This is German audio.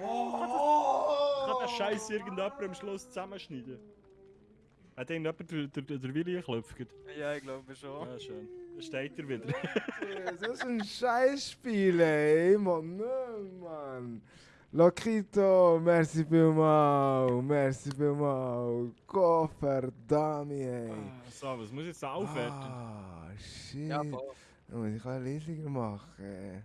Oh! Kann den Scheiß irgendjemand am Schluss zusammenschneiden? Hat irgendjemand der, der, der Willi geklopft? Ja, ich glaube schon. Ja, schön. Da steht er wieder. Das ist ein Scheißspiel, ey. Mann, nö, Mann. Lokito, merci vielmal. Merci vielmal. Gottverdammt, ey. Ah, so, was muss ich jetzt aufwerten? Ah, shit. Ja, voll. Muss ich ein leisiger machen.